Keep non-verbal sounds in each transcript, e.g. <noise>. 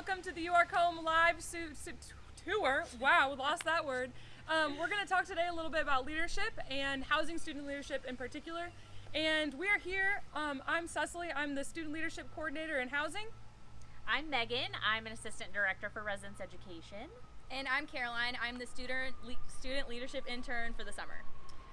welcome to the You Are Home live su- su- tour. Wow, lost that word. Um, we're going to talk today a little bit about leadership and housing student leadership in particular. And we are here. Um, I'm Cecily. I'm the student leadership coordinator in housing. I'm Megan. I'm an assistant director for residence education. And I'm Caroline. I'm the student le- student leadership intern for the summer.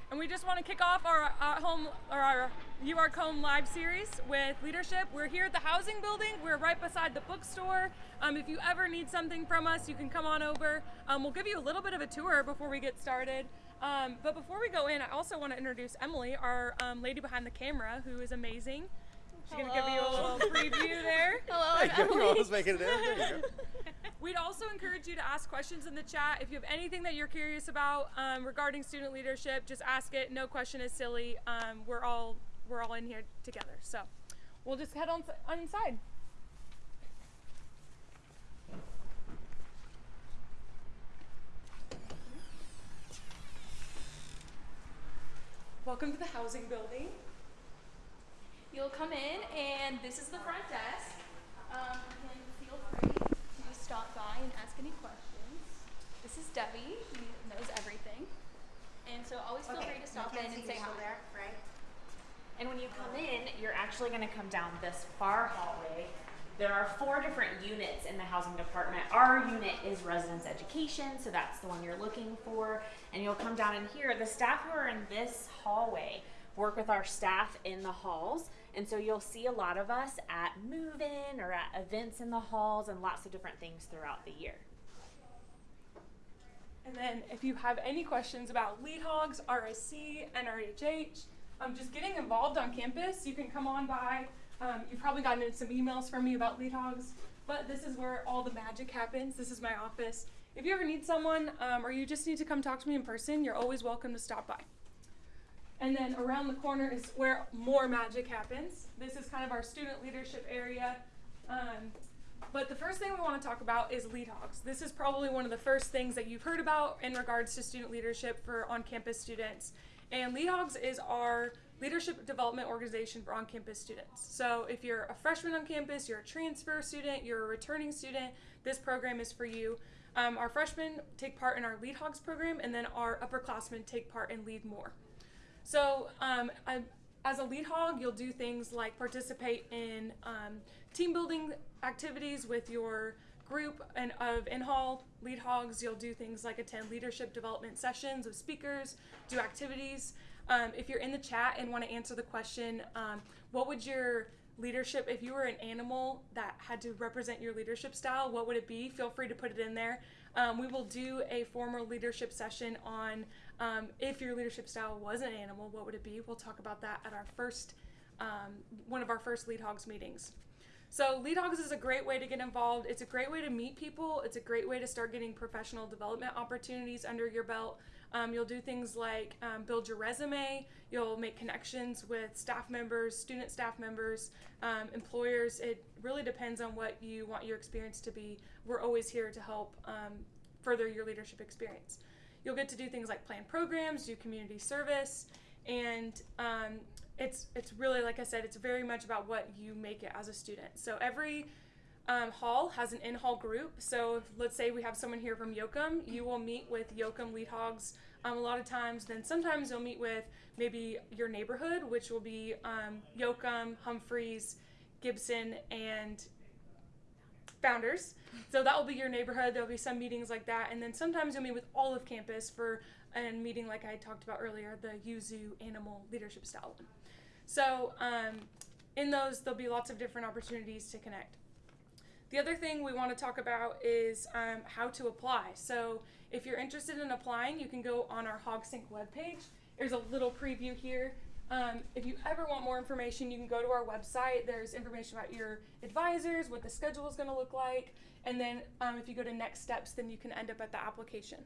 And we just want to kick off our uh, home or our You Are Home live series with leadership. We're here at the housing building. We're right beside the bookstore. Um, if you ever need something from us, you can come on over. Um, we'll give you a little bit of a tour before we get started. Um, but before we go in, I also want to introduce Emily, our um, lady behind the camera, who is amazing. She's going to give you a little preview there. <laughs> Hello, There I'm you. Emily. Let's make it there. <laughs> We'd also encourage you to ask questions in the chat. If you have anything that you're curious about um, regarding student leadership, just ask it. No question is silly. Um, we're all we're all in here together. So we'll just head on, on inside. Welcome to the housing building. You'll come in, and this is the front desk. Um, you can feel free to stop by and ask any questions. This is Debbie. She knows everything. And so always feel free to stop in and say hi. there, right? And when you come in, you're actually going to come down this far hallway. There are four different units in the housing department. Our unit is residence education, so that's the one you're looking for. And you'll come down in here. The staff who are in this hallway work with our staff in the halls. And so you'll see a lot of us at move in or at events in the halls and lots of different things throughout the year. And then if you have any questions about lead hogs, RSC, NRHH, um, just getting involved on campus, you can come on by. Um, you've probably gotten some emails from me about lead hogs, but this is where all the magic happens. This is my office. If you ever need someone um, or you just need to come talk to me in person, you're always welcome to stop by. And then around the corner is where more magic happens. This is kind of our student leadership area. Um, but the first thing we want to talk about is lead hogs. This is probably one of the first things that you've heard about in regards to student leadership for on campus students. And lead hogs is our leadership development organization for on campus students. So if you're a freshman on campus, you're a transfer student, you're a returning student, this program is for you. Um, our freshmen take part in our lead hogs program, and then our upperclassmen take part in lead more. So, um, I, as a lead hog, you'll do things like participate in um, team building activities with your group and of in-hall lead hogs. You'll do things like attend leadership development sessions with speakers, do activities. Um, if you're in the chat and want to answer the question, um, what would your leadership, if you were an animal that had to represent your leadership style, what would it be? Feel free to put it in there. Um, we will do a formal leadership session on um, if your leadership style was an animal, what would it be? We'll talk about that at our first, um, one of our first Lead Hogs meetings. So, Lead Hogs is a great way to get involved. It's a great way to meet people. It's a great way to start getting professional development opportunities under your belt. Um, you'll do things like um, build your resume. You'll make connections with staff members, student staff members, um, employers. It really depends on what you want your experience to be. We're always here to help um, further your leadership experience. You'll get to do things like plan programs, do community service, and um, it's it's really like I said, it's very much about what you make it as a student. So every um, hall has an in-hall group. So let's say we have someone here from Yocum, you will meet with Yocum lead hogs um, a lot of times. Then sometimes you'll meet with maybe your neighborhood, which will be um, Humphreys, Gibson, and founders. So that will be your neighborhood. There'll be some meetings like that, and then sometimes you'll meet with all of campus for a meeting like I talked about earlier, the Yuzu Animal Leadership Style one. So um, in those, there'll be lots of different opportunities to connect. The other thing we want to talk about is um, how to apply. So if you're interested in applying, you can go on our HogSync webpage. There's a little preview here. Um, if you ever want more information, you can go to our website. There's information about your advisors, what the schedule is going to look like, and then um, if you go to next steps, then you can end up at the application.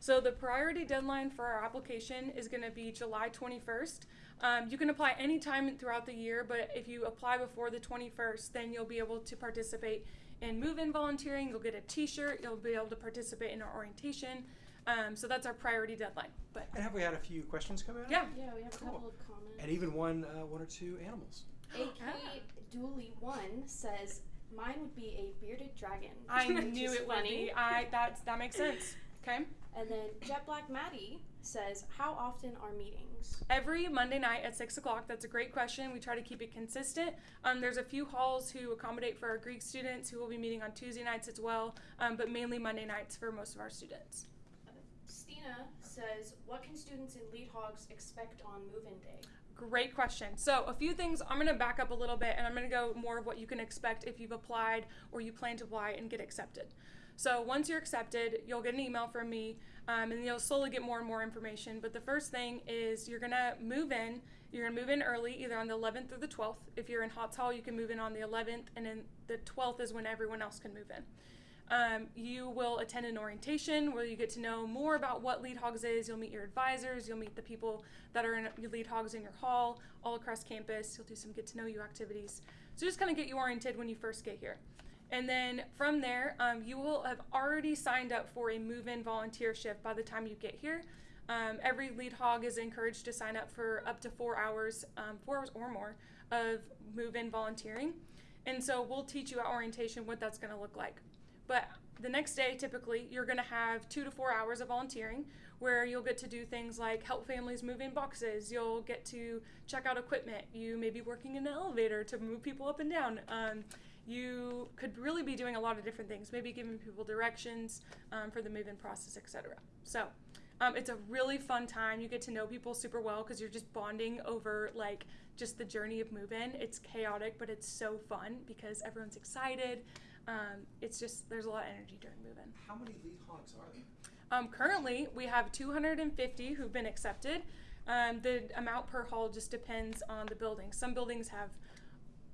So the priority deadline for our application is going to be July 21st. Um, you can apply anytime throughout the year, but if you apply before the 21st, then you'll be able to participate in move-in volunteering. You'll get a T-shirt. You'll be able to participate in our orientation. Um, so that's our priority deadline. But And have we had a few questions come in? yeah, Yeah, we have a couple of comments. And even one, uh, one or two animals. AK Dooley One says, Mine would be a bearded dragon. I <laughs> knew is it would funny. be. I that's that makes sense. Okay. And then Jet Black Maddie says, "How often are meetings?" Every Monday night at six o'clock. That's a great question. We try to keep it consistent. Um, there's a few halls who accommodate for our Greek students who will be meeting on Tuesday nights as well, um, but mainly Monday nights for most of our students. Stina says, "What can students in Lead Hogs expect on move-in day?" Great question. So, a few things. I'm going to back up a little bit and I'm going to go more of what you can expect if you've applied or you plan to apply and get accepted. So, once you're accepted, you'll get an email from me um, and you'll slowly get more and more information. But the first thing is you're going to move in. You're going to move in early, either on the 11th or the 12th. If you're in Hotz Hall, you can move in on the 11th, and then the 12th is when everyone else can move in. Um, you will attend an orientation where you get to know more about what Lead Hogs is. You'll meet your advisors. You'll meet the people that are in Lead Hogs in your hall all across campus. You'll do some get to know you activities. So just kind of get you oriented when you first get here. And then from there, um, you will have already signed up for a move in volunteer shift by the time you get here. Um, every lead hog is encouraged to sign up for up to four hours, um, four hours or more of move in volunteering. And so we'll teach you at orientation what that's going to look like. But the next day, typically, you're going to have two to four hours of volunteering where you'll get to do things like help families move in boxes. You'll get to check out equipment. You may be working in an elevator to move people up and down. Um, you could really be doing a lot of different things, maybe giving people directions um, for the move in process, etc. So, um, it's a really fun time. You get to know people super well because you're just bonding over like just the journey of move in. It's chaotic, but it's so fun because everyone's excited. Um, it's just there's a lot of energy during move in. How many lead hogs are there? Um, currently, we have 250 who've been accepted. Um, the amount per hall just depends on the building. Some buildings have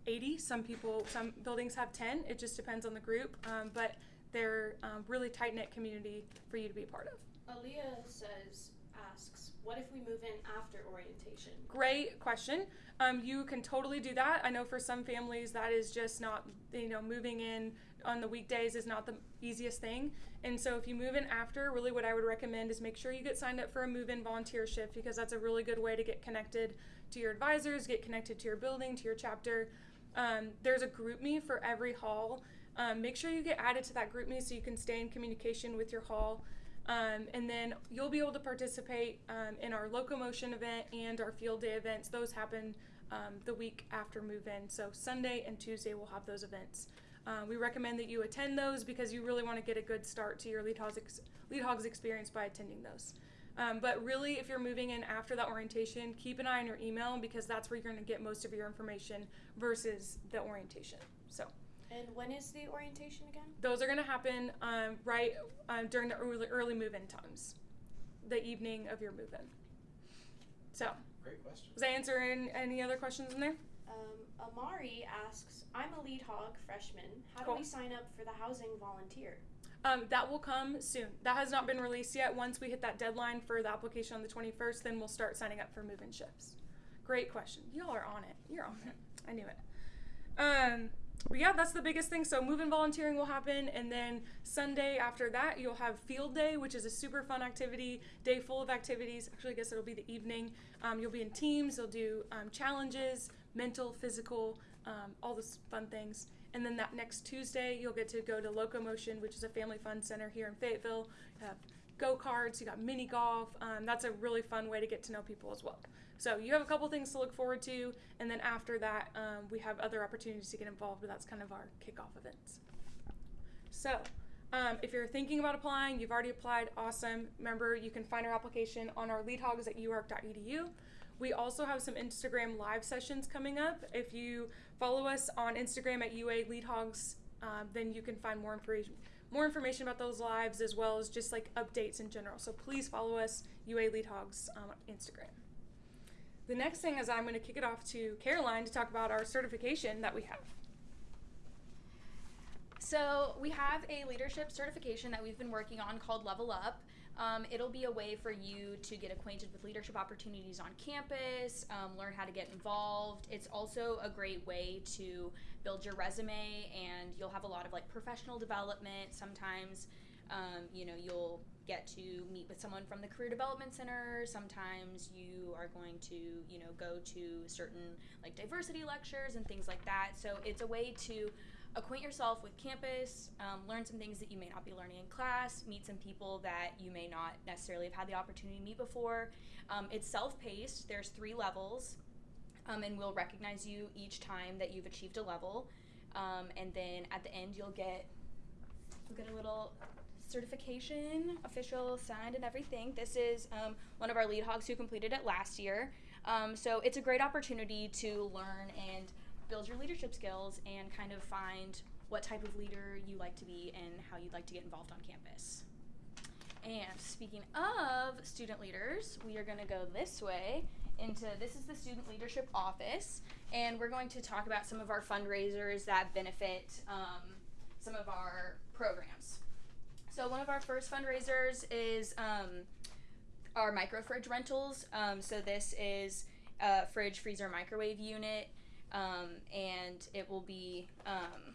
80. Some people, some buildings have 10. It just depends on the group. Um, but they're um, really tight knit community for you to be a part of. Aaliyah says, asks, "What if we move in after orientation?" Great question. Um, you can totally do that. I know for some families that is just not, you know, moving in on the weekdays is not the easiest thing. And so if you move in after, really what I would recommend is make sure you get signed up for a move in volunteer shift because that's a really good way to get connected to your advisors, get connected to your building, to your chapter. Um, there's a group me for every hall. Um, make sure you get added to that group me so you can stay in communication with your hall. Um, and then you'll be able to participate um, in our locomotion event and our field day events. Those happen um, the week after move in. So Sunday and Tuesday we'll have those events. Uh, we recommend that you attend those because you really want to get a good start to your lead hogs, ex- lead hogs experience by attending those. Um, but really, if you're moving in after that orientation, keep an eye on your email because that's where you're going to get most of your information versus the orientation. So And when is the orientation again? those are going to happen um, right um, during the early, early move-in times, the evening of your move-in. So, Great question. was I answering any other questions in there? Um, Amari asks, "I'm a Lead Hog freshman. How Cool. do we sign up for the housing volunteer?" Um, that will come soon. That has not been released yet. Once we hit that deadline for the application on the 21st, then we'll start signing up for move-in shifts. Great question. Y'all are on it. You're on it. I knew it. Um, but yeah, that's the biggest thing. So move-in volunteering will happen, and then Sunday after that, you'll have field day, which is a super fun activity, day full of activities. Actually, I guess it'll be the evening. Um, you'll be in teams. You'll do um, challenges, mental, physical, um, all those fun things. And then that next Tuesday, you'll get to go to Locomotion, which is a family fun center here in Fayetteville. You have go karts, you got mini golf. Um, that's a really fun way to get to know people as well. So you have a couple things to look forward to, and then after that, um, we have other opportunities to get involved. But that's kind of our kickoff events. So, um, if you're thinking about applying, you've already applied, awesome. Remember, you can find our application on our leadhogs at uark.edu. We also have some Instagram live sessions coming up. If you follow us on Instagram at UA Leadhogs, um, then you can find more information more information about those lives as well as just like updates in general. So please follow us, UA Leadhogs, um, on Instagram. The next thing is I'm going to kick it off to Caroline to talk about our certification that we have. So we have a leadership certification that we've been working on called Level Up. Um, it'll be a way for you to get acquainted with leadership opportunities on campus, um, learn how to get involved. It's also a great way to build your resume, and you'll have a lot of like professional development. Sometimes, um, you know, you'll get to meet with someone from the Career Development Center. Sometimes you are going to, you know, go to certain like diversity lectures and things like that. So it's a way to acquaint yourself with campus, um, learn some things that you may not be learning in class, meet some people that you may not necessarily have had the opportunity to meet before. Um, it's self paced, there's three levels, um, and we'll recognize you each time that you've achieved a level. Um, and then at the end, you'll get you'll get a little certification, official, signed, and everything. This is um, one of our lead hogs who completed it last year. Um, so it's a great opportunity to learn and build your leadership skills and kind of find what type of leader you like to be and how you'd like to get involved on campus. And speaking of student leaders, we are going to go this way into this is the student leadership office, and we're going to talk about some of our fundraisers that benefit um, some of our programs. So one of our first fundraisers is um, our micro fridge rentals. Um, so this is a fridge, freezer, microwave unit, um, and it will be um,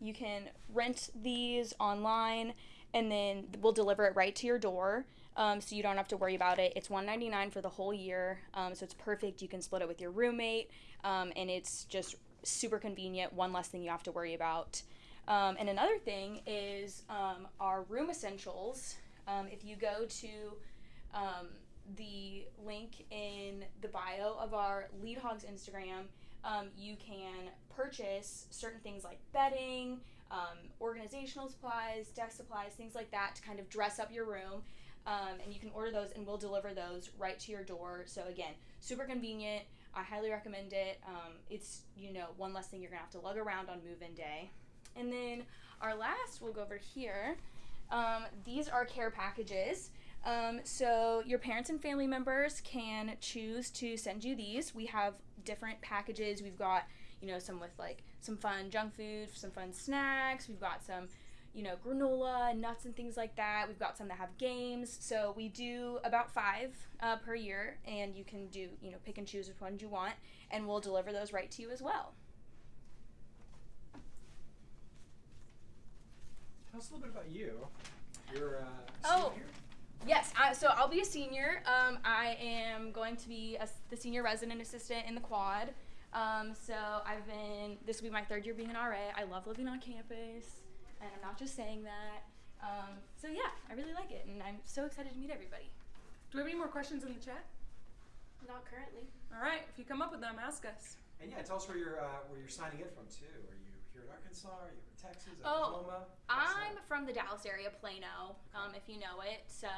you can rent these online, and then we'll deliver it right to your door. Um, so you don't have to worry about it. It's one ninety nine for the whole year, um, so it's perfect. You can split it with your roommate, and it's just super convenient. One less thing you have to worry about. Um, and another thing is um, our room essentials. Um, if you go to um, the link in the bio of our Lead Hogs Instagram, um, you can purchase certain things like bedding, um, organizational supplies, desk supplies, things like that to kind of dress up your room. And you can order those, and we'll deliver those right to your door. So again, super convenient. I highly recommend it. It's you know one less thing you're gonna have to lug around on move-in day. And then our last, we'll go over here. Um, these are care packages. Um, so your parents and family members can choose to send you these. We have different packages. We've got, you know, some with like some fun junk food, some fun snacks. We've got some, you know, granola, nuts, and things like that. We've got some that have games. So we do about five uh, per year, and you can do, you know, pick and choose which ones you want, and we'll deliver those right to you as well. Tell us a little bit about you. You're uh, a Oh. senior? Yes, I, so I'll be a senior. Um, I am going to be a, the senior resident assistant in the quad. Um, so I've been, this will be my third year being an RA. I love living on campus, and I'm not just saying that. Um, so yeah, I really like it, and I'm so excited to meet everybody. Do we have any more questions in the chat? Not currently. All right, if you come up with them, ask us. And yeah, tell us where you're uh, where you're signing in from too. Are you here in Arkansas? Are you in Texas? Oh, Oklahoma? What's I'm that? from the Dallas area, Plano, um, if you know it. So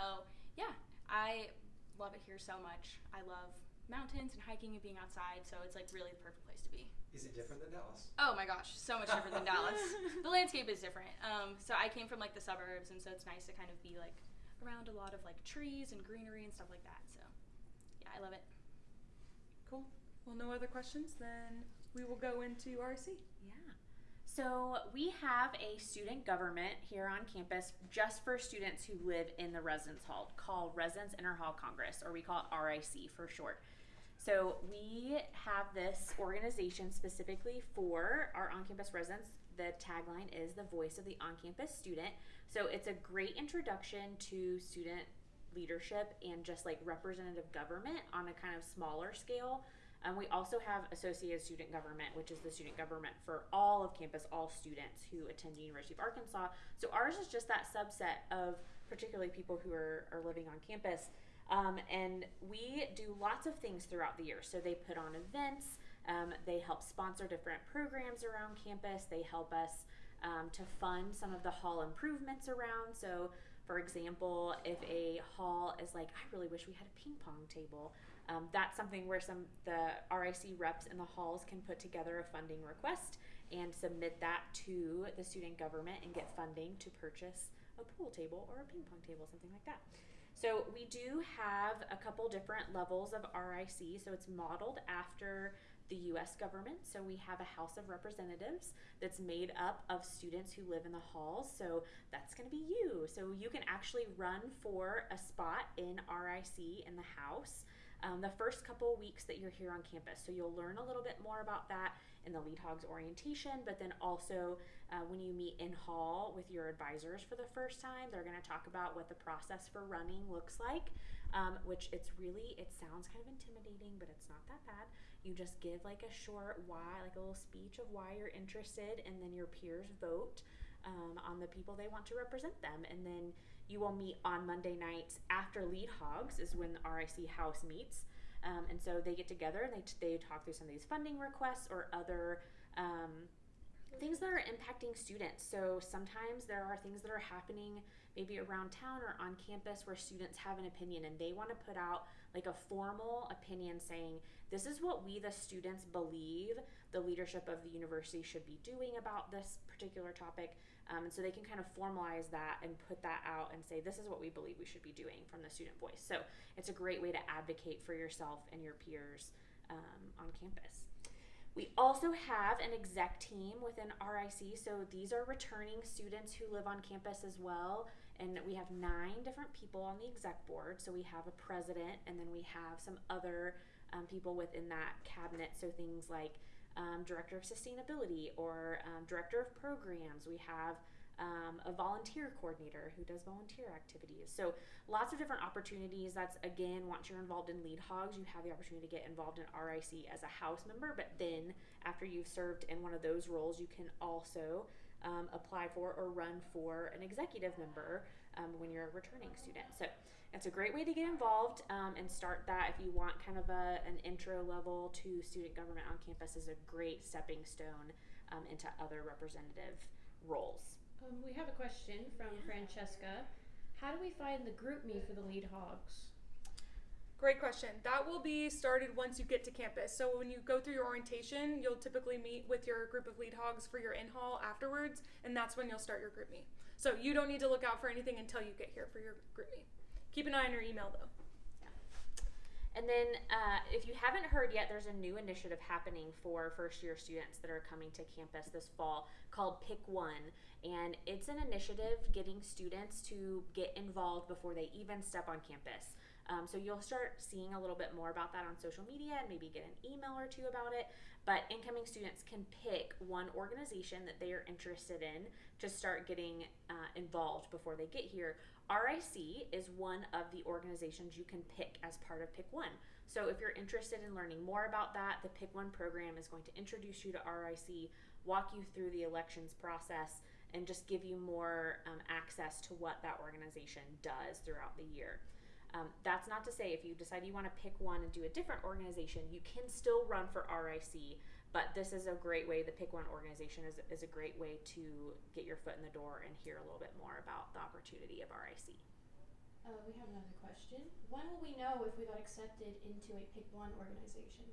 yeah, I love it here so much. I love mountains and hiking and being outside, so it's like really the perfect place to be. Is it different than Dallas? Oh my gosh, so much different than Dallas. <laughs> The landscape is different. Um, so I came from like the suburbs, and so it's nice to kind of be like around a lot of like trees and greenery and stuff like that. So yeah, I love it. Cool. Well, no other questions, then we will go into RC. Yeah. So we have a student government here on campus just for students who live in the residence hall called Residence Interhall Congress, or we call it RIC for short. So we have this organization specifically for our on-campus residents. The tagline is the voice of the on-campus student. So it's a great introduction to student leadership and just like representative government on a kind of smaller scale. Um, we also have associated student government, which is the student government for all of campus, all students who attend the University of Arkansas. So ours is just that subset of particularly people who are, are living on campus. Um, and we do lots of things throughout the year. So they put on events, um, they help sponsor different programs around campus, they help us um, to fund some of the hall improvements around. So, for example, if a hall is like, I really wish we had a ping pong table, um, that's something where some the RIC reps in the halls can put together a funding request and submit that to the student government and get funding to purchase a pool table or a ping pong table, something like that. So we do have a couple different levels of RIC. So it's modeled after the US government. So we have a House of Representatives that's made up of students who live in the halls. So that's going to be you. So you can actually run for a spot in RIC in the House um, the first couple weeks that you're here on campus. So you'll learn a little bit more about that in the Lead Hogs orientation, but then also uh, when you meet in hall with your advisors for the first time, they're going to talk about what the process for running looks like, um, which it's really, it sounds kind of intimidating, but it's not that bad. You just give like a short why, like a little speech of why you're interested, and then your peers vote um, on the people they want to represent them. And then you will meet on Monday nights after Lead Hogs, is when the RIC House meets. Um, and so they get together and they, t- they talk through some of these funding requests or other um, things that are impacting students. So sometimes there are things that are happening maybe around town or on campus where students have an opinion and they want to put out like a formal opinion saying this is what we the students believe the leadership of the university should be doing about this particular topic um, and so they can kind of formalize that and put that out and say this is what we believe we should be doing from the student voice so it's a great way to advocate for yourself and your peers um, on campus we also have an exec team within RIC. So these are returning students who live on campus as well. And we have nine different people on the exec board. So we have a president, and then we have some other um, people within that cabinet. So things like um, director of sustainability or um, director of programs. We have um, a volunteer coordinator who does volunteer activities. So lots of different opportunities. That's again, once you're involved in Lead Hogs, you have the opportunity to get involved in RIC as a house member. But then, after you've served in one of those roles, you can also um, apply for or run for an executive member um, when you're a returning student. So it's a great way to get involved um, and start that if you want kind of a, an intro level to student government on campus is a great stepping stone um, into other representative roles. Um, we have a question from Francesca. How do we find the group me for the lead hogs? Great question. That will be started once you get to campus. So when you go through your orientation, you'll typically meet with your group of lead hogs for your in hall afterwards, and that's when you'll start your group meet. So you don't need to look out for anything until you get here for your group meet. Keep an eye on your email though. And then, uh, if you haven't heard yet, there's a new initiative happening for first year students that are coming to campus this fall called Pick One. And it's an initiative getting students to get involved before they even step on campus. Um, so you'll start seeing a little bit more about that on social media and maybe get an email or two about it. But incoming students can pick one organization that they are interested in to start getting uh, involved before they get here. RIC is one of the organizations you can pick as part of Pick One. So if you're interested in learning more about that, the Pick One program is going to introduce you to RIC, walk you through the elections process, and just give you more um, access to what that organization does throughout the year. Um, that's not to say if you decide you want to pick one and do a different organization, you can still run for RIC. But this is a great way. The Pick One organization is, is a great way to get your foot in the door and hear a little bit more about the opportunity of RIC. Uh, we have another question. When will we know if we got accepted into a Pick One organization?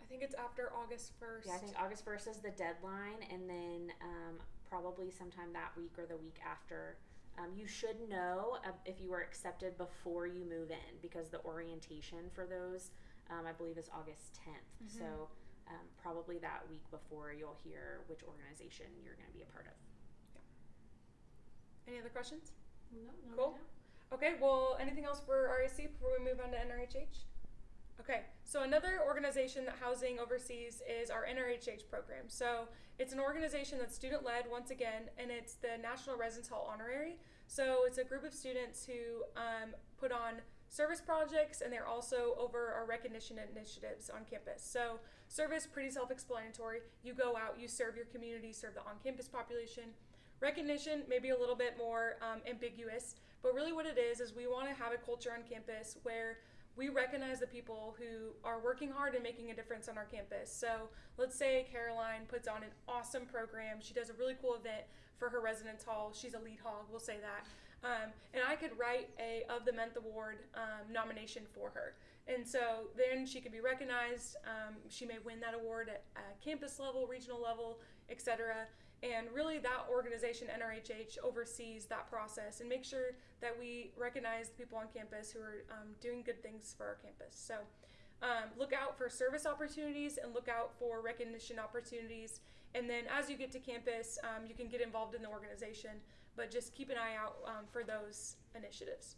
I think it's after August 1st. Yeah, I think August 1st is the deadline, and then um, probably sometime that week or the week after. Um, you should know uh, if you were accepted before you move in because the orientation for those, um, I believe, is August 10th. Mhm. So, um, probably that week before you'll hear which organization you're going to be a part of. Any other questions? No, no. Cool. Okay, well, anything else for RAC before we move on to NRHH? Okay, so another organization that Housing oversees is our NRHH program. So it's an organization that's student led once again, and it's the National Residence Hall Honorary. So it's a group of students who um, put on service projects, and they're also over our recognition initiatives on campus. So service, pretty self-explanatory. You go out, you serve your community, serve the on-campus population. Recognition, maybe a little bit more um, ambiguous, but really what it is is we want to have a culture on campus where we recognize the people who are working hard and making a difference on our campus. So let's say Caroline puts on an awesome program. She does a really cool event for her residence hall. She's a lead hog, we'll say that. Um, and I could write a of the month award um, nomination for her. And so then she could be recognized. Um, she may win that award at, at campus level, regional level, etc. And really, that organization, NRHH, oversees that process and makes sure that we recognize the people on campus who are um, doing good things for our campus. So, um, look out for service opportunities and look out for recognition opportunities. And then, as you get to campus, um, you can get involved in the organization, but just keep an eye out um, for those initiatives.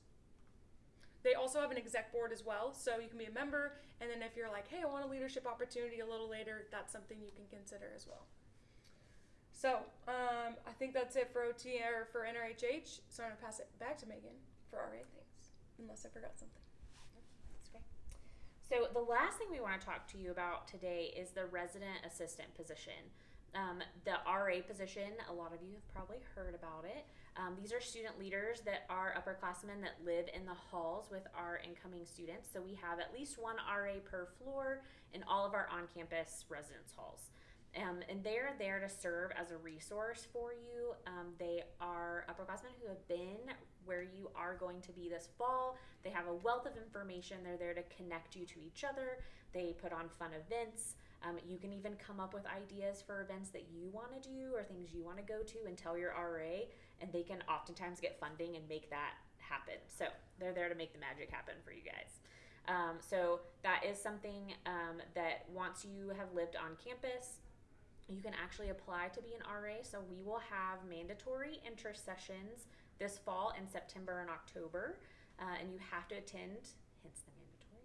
They also have an exec board as well, so you can be a member. And then, if you're like, hey, I want a leadership opportunity a little later, that's something you can consider as well. So um, I think that's it for OT or for NRHH. So I'm gonna pass it back to Megan for RA things, unless I forgot something. So the last thing we want to talk to you about today is the resident assistant position. Um, the RA position, a lot of you have probably heard about it. Um, these are student leaders that are upperclassmen that live in the halls with our incoming students. So we have at least one RA per floor in all of our on-campus residence halls. Um, and they're there to serve as a resource for you. Um, they are upperclassmen who have been where you are going to be this fall. They have a wealth of information. They're there to connect you to each other. They put on fun events. Um, you can even come up with ideas for events that you want to do or things you want to go to and tell your RA, and they can oftentimes get funding and make that happen. So they're there to make the magic happen for you guys. Um, so that is something um, that once you have lived on campus, you can actually apply to be an RA. So we will have mandatory interest sessions this fall in September and October, uh, and you have to attend. Hence the mandatory.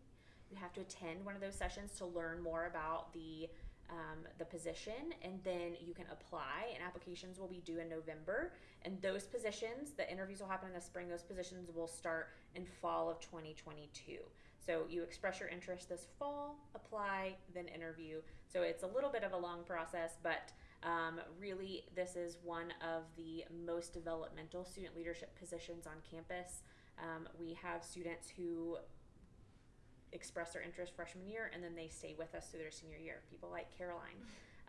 You have to attend one of those sessions to learn more about the um, the position, and then you can apply. And applications will be due in November. And those positions, the interviews will happen in the spring. Those positions will start in fall of 2022. So you express your interest this fall, apply, then interview. So it's a little bit of a long process, but um, really, this is one of the most developmental student leadership positions on campus. Um, we have students who express their interest freshman year and then they stay with us through their senior year. People like Caroline,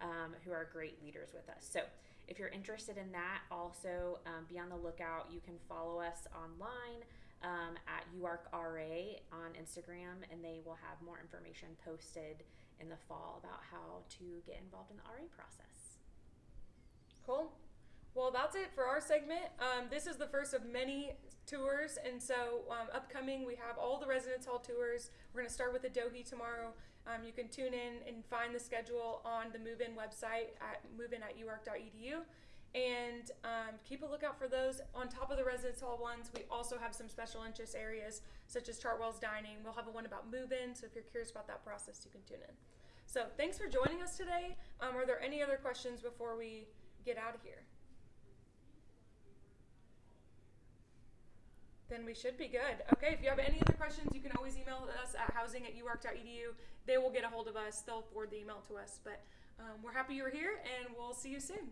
um, who are great leaders with us. So if you're interested in that, also um, be on the lookout. You can follow us online um, at UARKRA on Instagram, and they will have more information posted in the fall about how to get involved in the RA process. Cool. Well, that's it for our segment. Um, this is the first of many tours, and so um, upcoming we have all the residence hall tours. We're going to start with the Dohi tomorrow. Um, you can tune in and find the schedule on the Move In website at movein at uark.edu. And um, keep a lookout for those. On top of the residence hall ones, we also have some special interest areas such as Chartwell's Dining. We'll have a one about move in, so if you're curious about that process, you can tune in. So thanks for joining us today. Um, are there any other questions before we get out of here? Then we should be good. Okay, if you have any other questions, you can always email us at housing at uark.edu. They will get a hold of us, they'll forward the email to us. But um, we're happy you were here, and we'll see you soon.